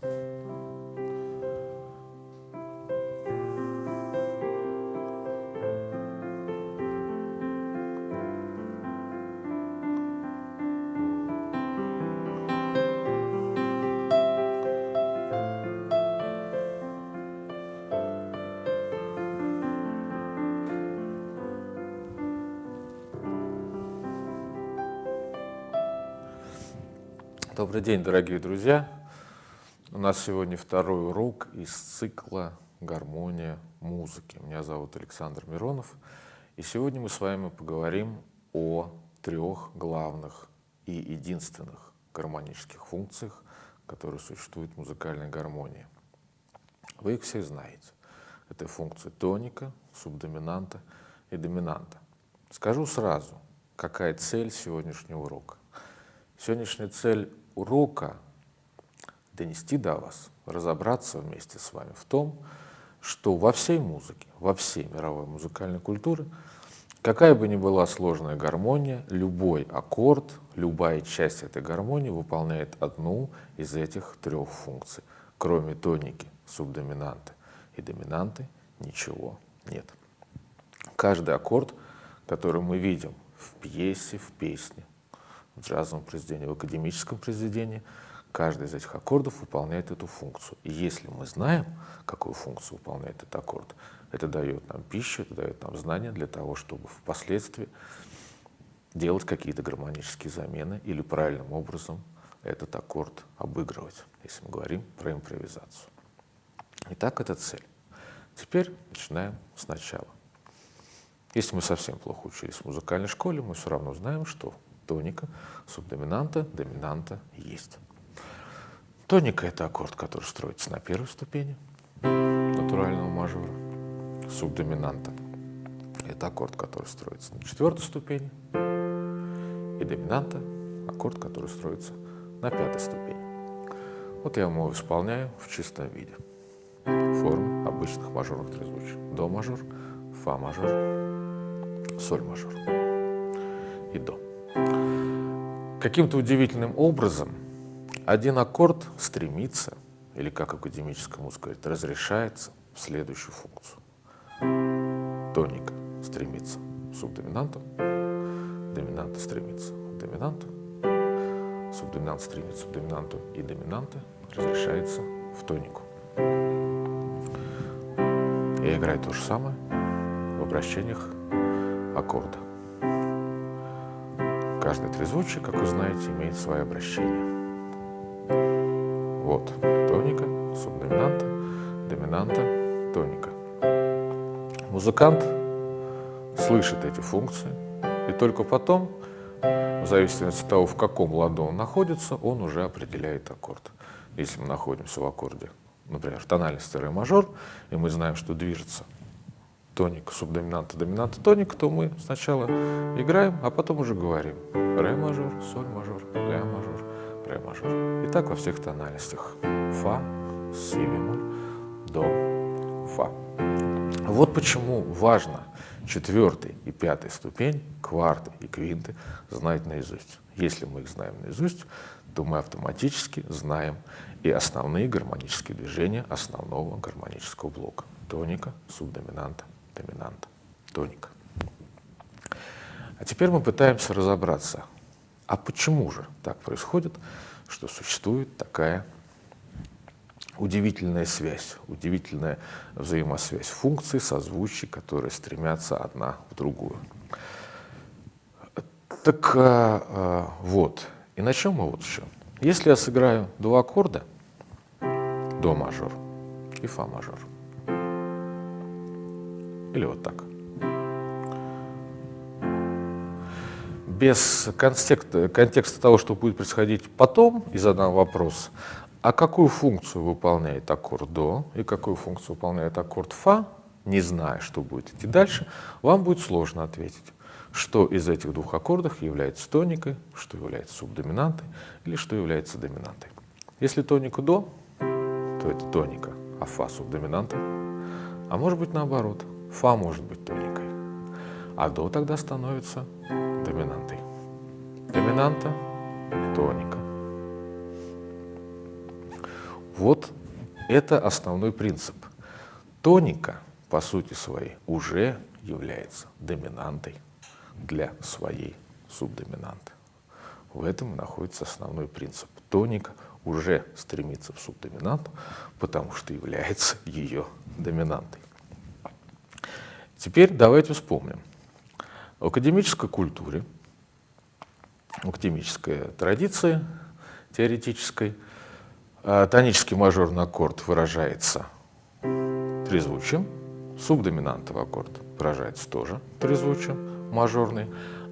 Добрый день, дорогие друзья! У нас сегодня второй урок из цикла «Гармония музыки». Меня зовут Александр Миронов, и сегодня мы с вами поговорим о трех главных и единственных гармонических функциях, которые существуют в музыкальной гармонии. Вы их все знаете. Это функции тоника, субдоминанта и доминанта. Скажу сразу, какая цель сегодняшнего урока. Сегодняшняя цель урока донести до вас, разобраться вместе с вами в том, что во всей музыке, во всей мировой музыкальной культуре, какая бы ни была сложная гармония, любой аккорд, любая часть этой гармонии выполняет одну из этих трех функций. Кроме тоники, субдоминанты и доминанты, ничего нет. Каждый аккорд, который мы видим в пьесе, в песне, в джазовом произведении, в академическом произведении, каждый из этих аккордов выполняет эту функцию. И если мы знаем, какую функцию выполняет этот аккорд, это дает нам пищу, это дает нам знания для того, чтобы впоследствии делать какие-то гармонические замены или правильным образом этот аккорд обыгрывать, если мы говорим про импровизацию. Итак, это цель. Теперь начинаем сначала. Если мы совсем плохо учились в музыкальной школе, мы все равно знаем, что тоника, субдоминанта, доминанта есть. Тоника — это аккорд, который строится на первой ступени натурального мажора. Субдоминанта — это аккорд, который строится на четвертой ступени. И доминанта — аккорд, который строится на пятой ступени. Вот я его исполняю в чистом виде. Формы обычных мажорных трезвучий. До мажор, фа мажор, соль мажор и до. Каким-то удивительным образом один аккорд стремится, или как академическая музыка говорит, разрешается в следующую функцию. Тоника стремится к субдоминанту, доминанта стремится к доминанту, субдоминант стремится к доминанту и доминанта разрешается в тонику. Я играю то же самое в обращениях аккорда. Каждый трезвучие, как вы знаете, имеет свое обращение. Вот тоника, субдоминанта, доминанта, тоника. Музыкант слышит эти функции, и только потом, в зависимости от того, в каком ладу он находится, он уже определяет аккорд. Если мы находимся в аккорде, например, в тональности ре мажор, и мы знаем, что движется тоник, субдоминанта, доминанта, тоник, то мы сначала играем, а потом уже говорим. Ре мажор, соль мажор, ля мажор, ре мажор. И так во всех тональностях. Фа, си бемоль, до, фа. Вот почему важно четвертый и пятый ступень, кварты и квинты знать наизусть. Если мы их знаем наизусть, то мы автоматически знаем и основные гармонические движения основного гармонического блока. Тоника, субдоминанта, доминант, тоник. А теперь мы пытаемся разобраться, а почему же так происходит, что существует такая удивительная связь, удивительная взаимосвязь функций, созвучий, которые стремятся одна в другую. Так а, а, вот, и начнем мы вот еще. Если я сыграю два аккорда, до мажор и фа мажор, или вот так. Без контекста, контекста того, что будет происходить потом, и задам вопрос, а какую функцию выполняет аккорд до и какую функцию выполняет аккорд фа, не зная, что будет идти дальше, вам будет сложно ответить, что из этих двух аккордов является тоникой, что является субдоминантой или что является доминантой. Если тоника до, то это тоника, а фа субдоминанта, а может быть наоборот – Фа может быть тоникой, а до тогда становится доминантой. Доминанта – тоника. Вот это основной принцип. Тоника, по сути своей, уже является доминантой для своей субдоминанты. В этом находится основной принцип. Тоника уже стремится в субдоминанту, потому что является ее доминантой. Теперь давайте вспомним. В академической культуре, в академической традиции теоретической, а, тонический мажорный аккорд выражается трезвучием, субдоминантовый аккорд выражается тоже трезвучием, мажорный,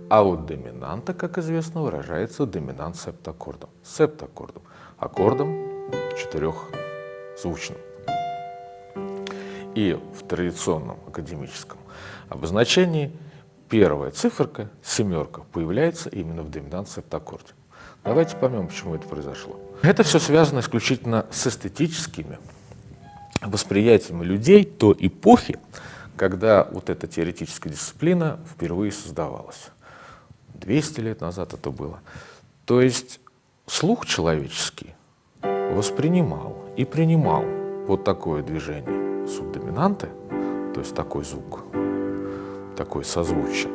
а вот доминанта, как известно, выражается доминант септаккордом, септаккордом, аккордом четырехзвучным. И в традиционном академическом обозначении первая циферка, семерка, появляется именно в доминант септаккорде. Давайте поймем, почему это произошло. Это все связано исключительно с эстетическими восприятиями людей той эпохи, когда вот эта теоретическая дисциплина впервые создавалась. 200 лет назад это было. То есть слух человеческий воспринимал и принимал вот такое движение субдоминанты, то есть такой звук, такой созвучие.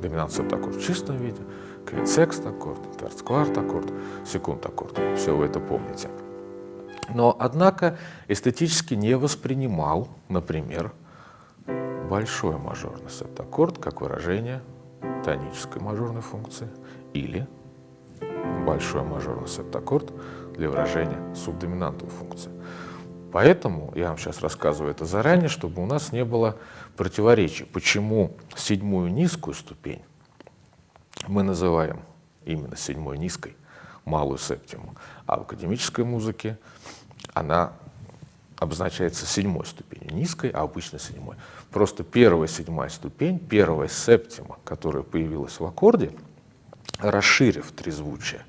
Доминанция такой в чистом виде, квинсекст аккорд, терцкварт аккорд, секунд аккорд. Все вы это помните. Но, однако, эстетически не воспринимал, например, большой мажорный септаккорд как выражение тонической мажорной функции или большой мажорный септаккорд для выражения субдоминантовой функции. Поэтому я вам сейчас рассказываю это заранее, чтобы у нас не было противоречий, почему седьмую низкую ступень мы называем именно седьмой низкой, малую септиму, а в академической музыке она обозначается седьмой ступенью, низкой, а обычно седьмой. Просто первая седьмая ступень, первая септима, которая появилась в аккорде, расширив трезвучие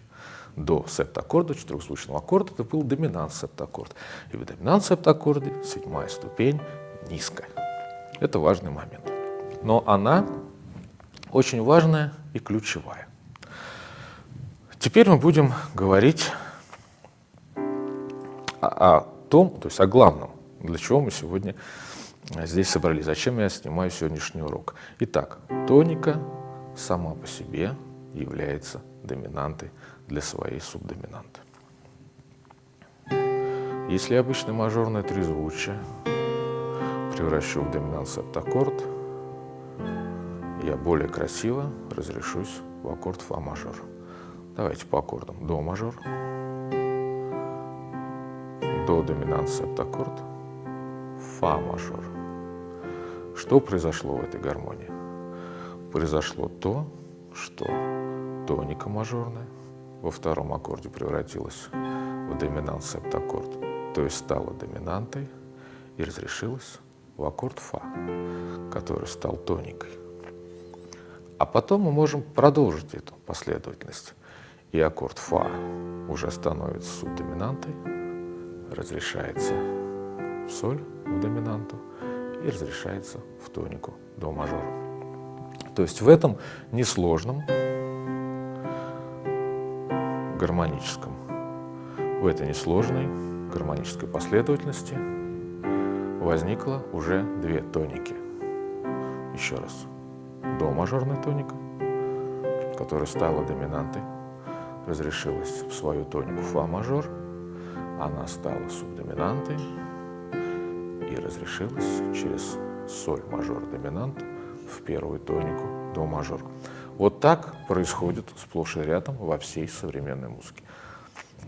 до септаккорда, четырехзвучного аккорда, это был доминант септаккорд. И в доминант септаккорде седьмая ступень низкая. Это важный момент. Но она очень важная и ключевая. Теперь мы будем говорить о, о том, то есть о главном, для чего мы сегодня здесь собрались, зачем я снимаю сегодняшний урок. Итак, тоника сама по себе является доминантой для своей субдоминанты. Если обычный мажорное трезвучие превращу в доминант септаккорд, я более красиво разрешусь в аккорд фа мажор. Давайте по аккордам. До мажор, до доминант септаккорд, фа мажор. Что произошло в этой гармонии? Произошло то, что тоника мажорная во втором аккорде превратилась в доминант септаккорд, то есть стала доминантой и разрешилась в аккорд фа, который стал тоникой. А потом мы можем продолжить эту последовательность. И аккорд фа уже становится субдоминантой, разрешается в соль, в доминанту, и разрешается в тонику до мажора. То есть в этом несложном гармоническом, в этой несложной гармонической последовательности возникло уже две тоники. Еще раз. До мажорная тоника, которая стала доминантой, разрешилась в свою тонику фа мажор, она стала субдоминантой. И разрешилась через соль мажор доминант в первую тонику до мажор. Вот так происходит сплошь и рядом во всей современной музыке.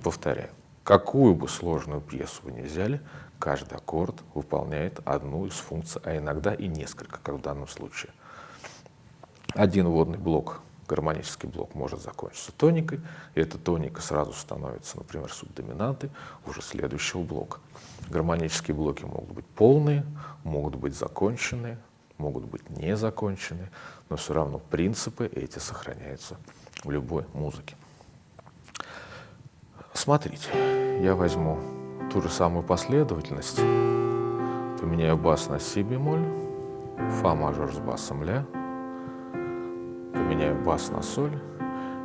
Повторяю, какую бы сложную пьесу вы ни взяли, каждый аккорд выполняет одну из функций, а иногда и несколько, как в данном случае один водный блок, гармонический блок, может закончиться тоникой, и эта тоника сразу становится, например, субдоминантой уже следующего блока. Гармонические блоки могут быть полные, могут быть законченные, могут быть не законченные, но все равно принципы эти сохраняются в любой музыке. Смотрите, я возьму ту же самую последовательность, поменяю бас на си бемоль, фа мажор с басом ля, поменяю бас на соль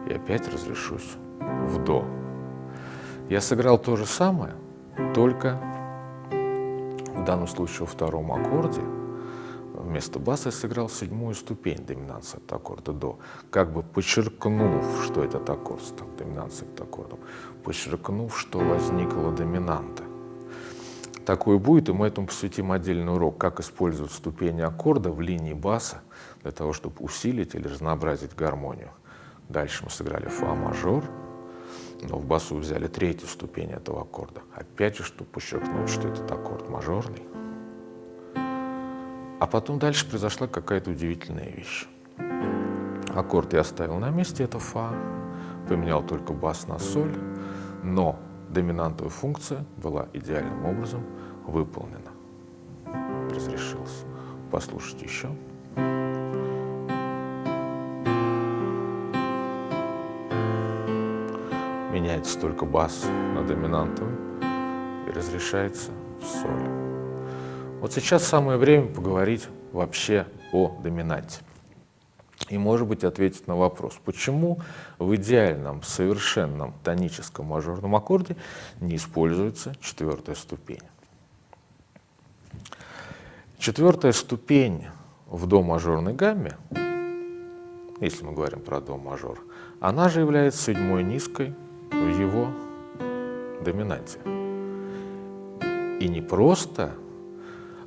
и опять разрешусь в до. Я сыграл то же самое, только в данном случае во втором аккорде вместо баса я сыграл седьмую ступень доминанции от аккорда до, как бы подчеркнув, что этот аккорд стал доминацией от аккордом, подчеркнув, что возникла доминанта. Такое будет, и мы этому посвятим отдельный урок, как использовать ступени аккорда в линии баса для того, чтобы усилить или разнообразить гармонию. Дальше мы сыграли фа мажор, но в басу взяли третью ступень этого аккорда. Опять же, чтобы подчеркнуть, что этот аккорд мажорный. А потом дальше произошла какая-то удивительная вещь. Аккорд я оставил на месте, это фа, поменял только бас на соль, но доминантовая функция была идеальным образом выполнена. Разрешился. Послушайте еще. Меняется только бас на доминантовый и разрешается в соль. Вот сейчас самое время поговорить вообще о доминанте. И, может быть, ответить на вопрос, почему в идеальном, совершенном тоническом мажорном аккорде не используется четвертая ступень. Четвертая ступень в до мажорной гамме, если мы говорим про до мажор, она же является седьмой низкой в его доминанте. И не просто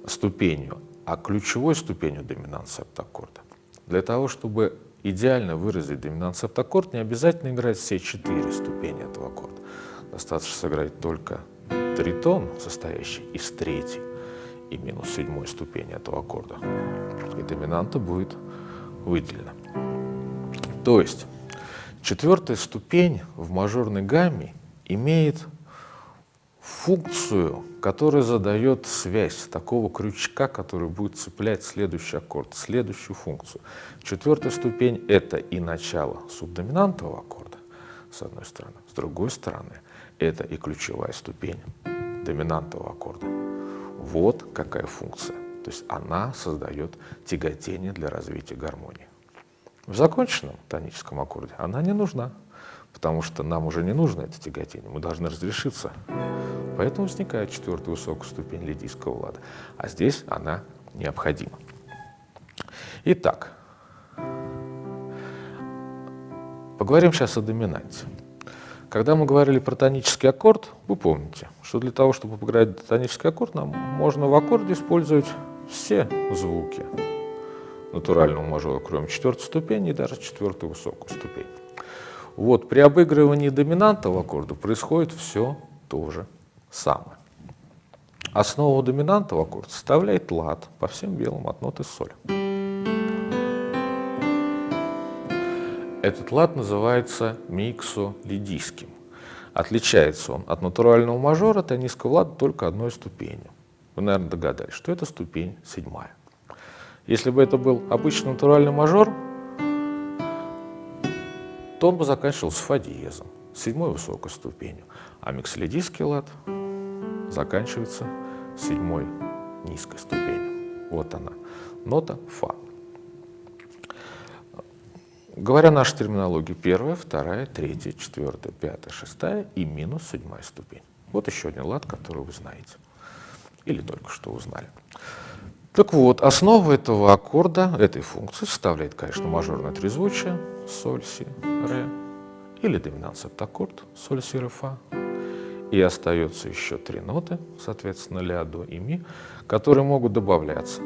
ступенью, а ключевой ступенью доминант септаккорда. Для того, чтобы идеально выразить доминант септаккорд, не обязательно играть все четыре ступени этого аккорда. Достаточно сыграть только тритон, состоящий из третьей и минус седьмой ступени этого аккорда. И доминанта будет выделена. То есть четвертая ступень в мажорной гамме имеет функцию, которая задает связь такого крючка, который будет цеплять следующий аккорд, следующую функцию. Четвертая ступень — это и начало субдоминантового аккорда, с одной стороны. С другой стороны, это и ключевая ступень доминантового аккорда. Вот какая функция. То есть она создает тяготение для развития гармонии. В законченном тоническом аккорде она не нужна, потому что нам уже не нужно это тяготение, мы должны разрешиться Поэтому возникает четвертая высокая ступень лидийского лада. А здесь она необходима. Итак, поговорим сейчас о доминанте. Когда мы говорили про тонический аккорд, вы помните, что для того, чтобы поиграть тонический аккорд, нам можно в аккорде использовать все звуки натурального мажора, кроме четвертой ступени и даже четвертую высокую ступень. Вот при обыгрывании доминантового аккорда происходит все то же самое. Основу доминантного аккорда составляет лад по всем белым от ноты соль. Этот лад называется миксолидийским. Отличается он от натурального мажора тонического лада только одной ступенью. Вы, наверное, догадались, что это ступень седьмая. Если бы это был обычный натуральный мажор, то он бы заканчивался фа диезом, седьмой высокой ступенью. А миксолидийский лад заканчивается седьмой низкой ступенью. Вот она, нота фа. Говоря нашей терминологии, первая, вторая, третья, четвертая, пятая, шестая и минус седьмая ступень. Вот еще один лад, который вы знаете. Или только что узнали. Так вот, основа этого аккорда, этой функции составляет, конечно, мажорное трезвучие, соль, си, ре, или доминант септаккорд, соль, си, ре, фа, и остается еще три ноты, соответственно, ля, до и ми, которые могут добавляться.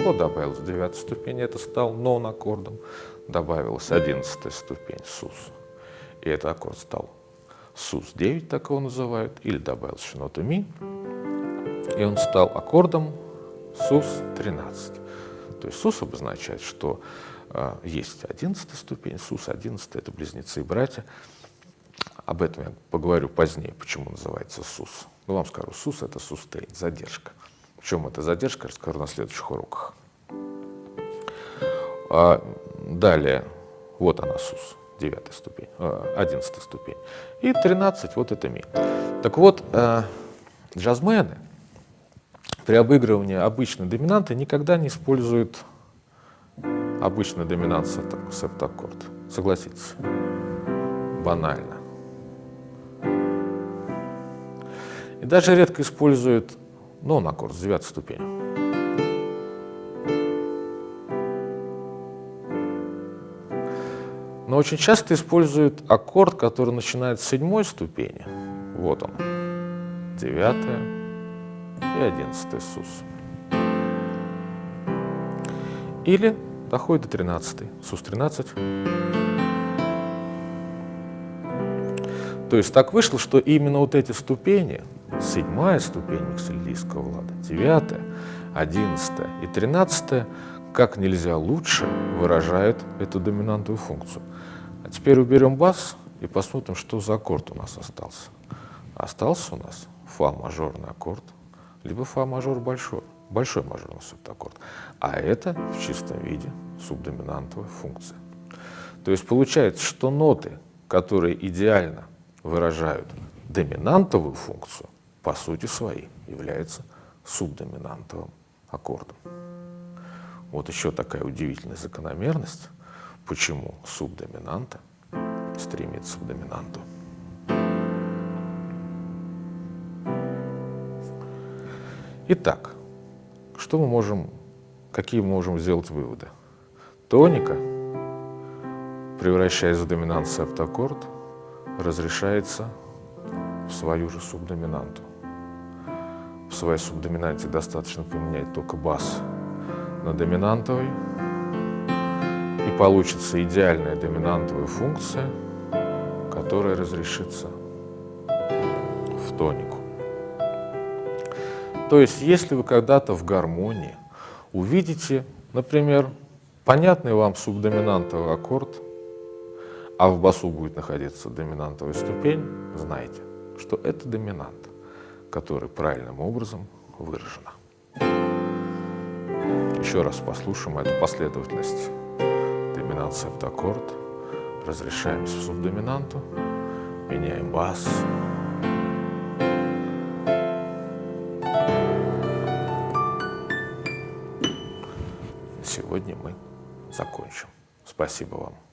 Вот добавилась девятая ступень, это стал нон аккордом. Добавилась одиннадцатая ступень, сус. И этот аккорд стал сус-9, так его называют. Или добавилась еще нота ми. И он стал аккордом сус-13. То есть сус обозначает, что есть одиннадцатая ступень, сус одиннадцатая, это близнецы и братья. Об этом я поговорю позднее, почему называется СУС. Ну, вам скажу, СУС — это сустейн, задержка. В чем эта задержка, расскажу на следующих уроках. А далее, вот она СУС, девятая ступень, а, одиннадцатая ступень. И 13, вот это ми. Так вот, а, джазмены при обыгрывании обычной доминанты никогда не используют обычный доминант септаккорд. Согласитесь? Банально. И даже редко используют нон-аккорд с девятой ступени. Но очень часто используют аккорд, который начинает с седьмой ступени. Вот он. Девятая и одиннадцатая сус. Или доходит до тринадцатой. Сус тринадцать. То есть так вышло, что именно вот эти ступени, седьмая ступень миксельдийского лада, девятая, одиннадцатая и тринадцатая, как нельзя лучше выражают эту доминантную функцию. А теперь уберем бас и посмотрим, что за аккорд у нас остался. Остался у нас фа мажорный аккорд, либо фа мажор большой, большой мажорный септаккорд. А это в чистом виде субдоминантовая функция. То есть получается, что ноты, которые идеально выражают доминантовую функцию, по сути своей являются субдоминантовым аккордом. Вот еще такая удивительная закономерность почему субдоминанта стремится к доминанту. Итак, что мы можем, какие мы можем сделать выводы? Тоника, превращаясь в доминант септаккорд, разрешается в свою же субдоминанту. В своей субдоминанте достаточно поменять только бас на доминантовый, и получится идеальная доминантовая функция, которая разрешится в тонику. То есть, если вы когда-то в гармонии увидите, например, понятный вам субдоминантовый аккорд, а в басу будет находиться доминантовая ступень, знайте, что это доминант, который правильным образом выражена. Еще раз послушаем эту последовательность доминант септаккорд, разрешаемся в субдоминанту, меняем бас. Сегодня мы закончим. Спасибо вам.